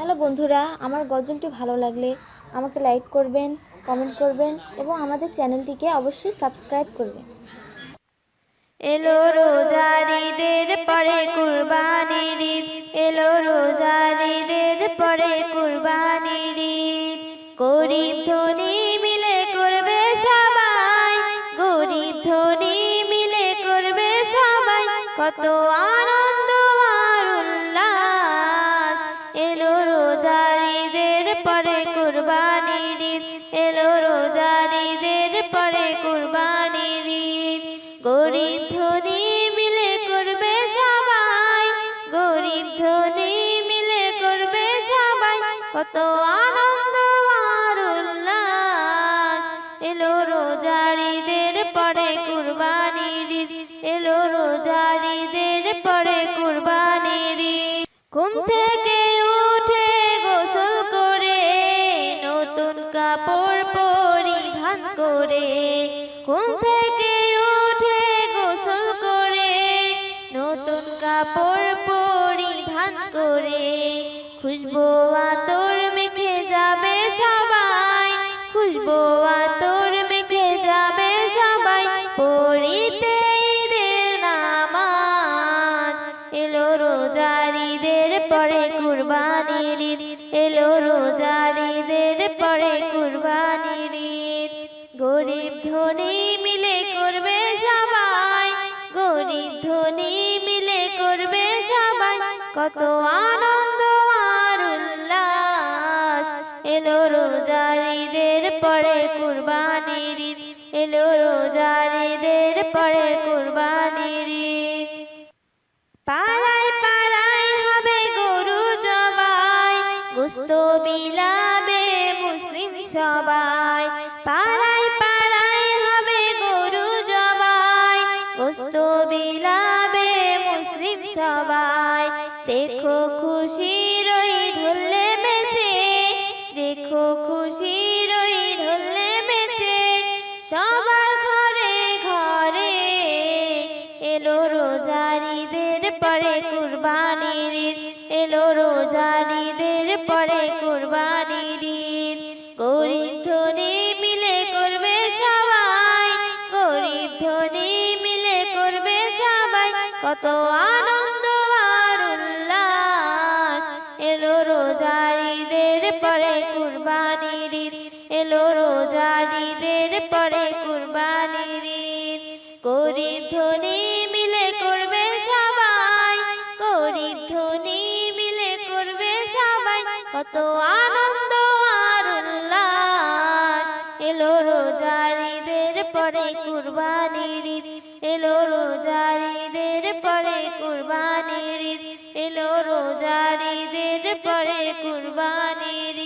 Hello বন্ধুরা, আমার গজলটি ভালো লাগলে আমাকে লাইক করবেন কমেন্ট করবেন এবং আমাদের চ্যানেলটিকে অবশ্যই সাবস্ক্রাইব করবেন। এলো রোজারিদের পরে কুরবানির ঈদ। এলো রোজারিদের পরে কুরবানির ঈদ। গরিব ধনী মিলে করবে সবাই, গরিব ধনী মিলে করবে সবাই। কত আনন্দ কুরবানির ঈদ, এলো রোজারিদের পরে কুরবানির গরিব ধনী মিলে করবে সবাই, গরিব ধনী মিলে করবে সবাই। কত আনন্দ আর উল্লাস, এলো রোজারিদের পরে কুরবানির এলো রোজারিদের পরে কুরবানির ঈদ। ঘুম কাপড় পরিধান করে ঘুম থেকে উঠে গোসল করে নতুন কাপড় পরিধান করে খুশবু আতর রোজারিদের পরে কুরবানির ঈদ। এলো রোজারিদের পরে কুরবানির ঈদ। গরিব ধনী মিলে করবে সবাই, গরিব ধনী মিলে করবে সবাই। কত আনন্দ আর উল্লাস। এলো রোজারিদের পরে কুরবানির ঈদ। এলো রোজারিদের পরে কুরবানির ঈদ। গোস্ত বিলাবে মুসলিম সবাই। পাড়ায় পাড়ায় হবে গরু জবাই। গোস্ত বিলাবে মুসলিম সবাই। দেখো খুশি রই ঢোলে মেচে দেখো খুশি ওই ঢোলে মেচে সবার ঘরে ঘরে এলো রোজারিদের পরে কুরবানির এলো রোজারিদের পরে কুরবানির ঈদ। গরিব ধনী মিলে করবে সবাই, গরিব ধনী মিলে করবে সবাই। কত আনন্দ আর উল্লাস। এলো রোজারিদের পরে কুরবানির ঈদ। এলো রোজারিদের পরে কুরবানির ঈদ। কত আনন্দ আর উল্লাস। এলো রোজারিদের পরে কুরবানির এলো রোজারিদের পরে কুরবানির এলো রোজারিদের পরে কুরবানির